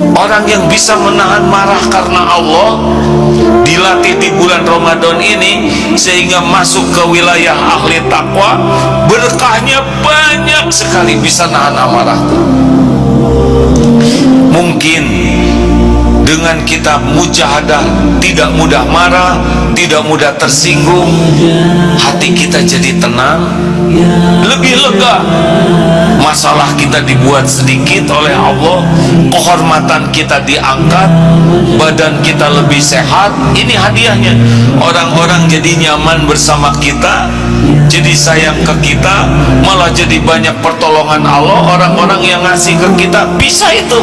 orang yang bisa menahan marah karena Allah dilatih di bulan Ramadan ini sehingga masuk ke wilayah ahli takwa berkahnya banyak sekali bisa nahan amarah. Mungkin dengan kita mujahadah tidak mudah marah tidak mudah tersinggung hati kita jadi tenang lebih lega masalah kita dibuat sedikit oleh Allah kehormatan kita diangkat badan kita lebih sehat. Ini hadiahnya. Orang-orang jadi nyaman bersama kita jadi sayang ke kita malah jadi banyak pertolongan Allah. Orang-orang yang ngasih ke kita bisa itu